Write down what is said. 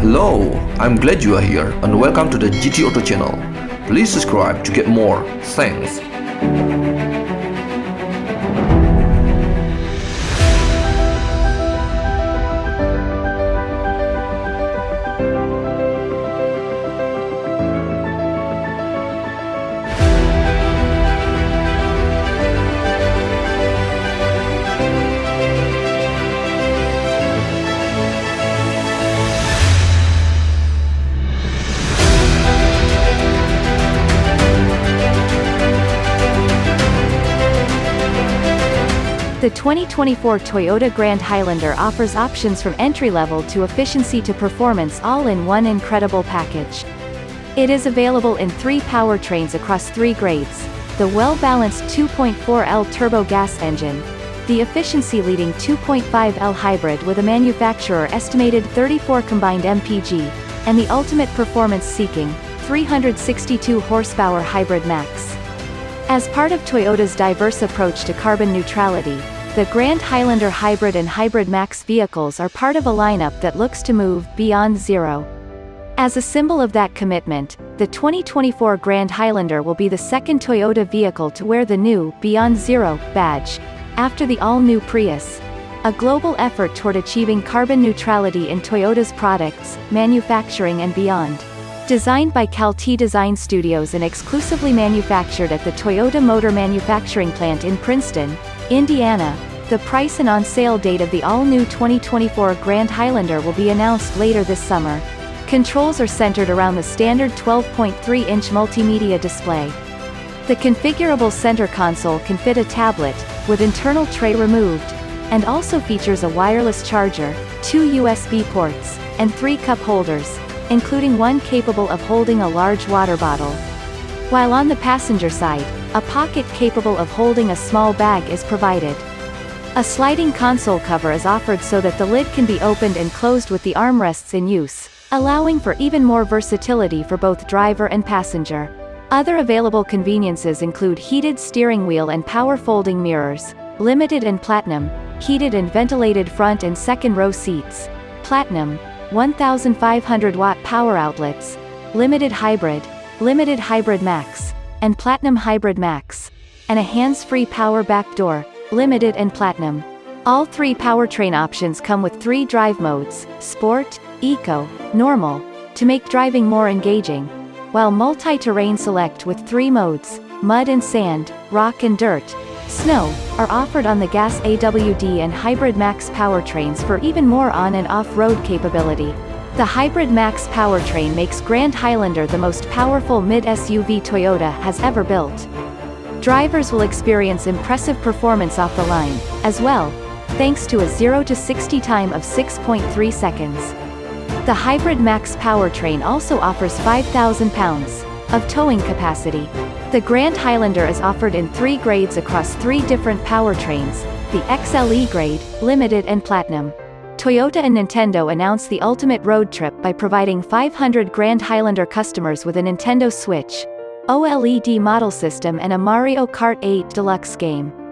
Hello, I'm glad you are here and welcome to the GT Auto channel. Please subscribe to get more. Thanks. The 2024 Toyota Grand Highlander offers options from entry-level to efficiency to performance all in one incredible package. It is available in three powertrains across three grades, the well-balanced 2.4L turbo gas engine, the efficiency-leading 2.5L hybrid with a manufacturer-estimated 34 combined mpg, and the ultimate performance-seeking, 362 horsepower hybrid max. As part of Toyota's diverse approach to carbon neutrality, the Grand Highlander Hybrid and Hybrid Max vehicles are part of a lineup that looks to move beyond zero. As a symbol of that commitment, the 2024 Grand Highlander will be the second Toyota vehicle to wear the new Beyond Zero badge, after the all-new Prius. A global effort toward achieving carbon neutrality in Toyota's products, manufacturing and beyond. Designed by Calty Design Studios and exclusively manufactured at the Toyota Motor Manufacturing Plant in Princeton, Indiana, the price and on-sale date of the all-new 2024 Grand Highlander will be announced later this summer. Controls are centered around the standard 12.3-inch multimedia display. The configurable center console can fit a tablet, with internal tray removed, and also features a wireless charger, two USB ports, and three cup holders including one capable of holding a large water bottle. While on the passenger side, a pocket capable of holding a small bag is provided. A sliding console cover is offered so that the lid can be opened and closed with the armrests in use, allowing for even more versatility for both driver and passenger. Other available conveniences include heated steering wheel and power folding mirrors, limited and platinum, heated and ventilated front and second row seats, platinum, 1,500 watt power outlets, limited hybrid, limited hybrid max, and platinum hybrid max, and a hands-free power back door, limited and platinum. All three powertrain options come with three drive modes, Sport, Eco, Normal, to make driving more engaging, while multi-terrain select with three modes, Mud and Sand, Rock and Dirt, Snow, are offered on the gas AWD and Hybrid Max powertrains for even more on- and off-road capability. The Hybrid Max powertrain makes Grand Highlander the most powerful mid-SUV Toyota has ever built. Drivers will experience impressive performance off the line, as well, thanks to a 0 to 60 time of 6.3 seconds. The Hybrid Max powertrain also offers 5,000 pounds of towing capacity. The Grand Highlander is offered in three grades across three different powertrains, the XLE grade, Limited and Platinum. Toyota and Nintendo announced the ultimate road trip by providing 500 Grand Highlander customers with a Nintendo Switch, OLED model system and a Mario Kart 8 Deluxe game.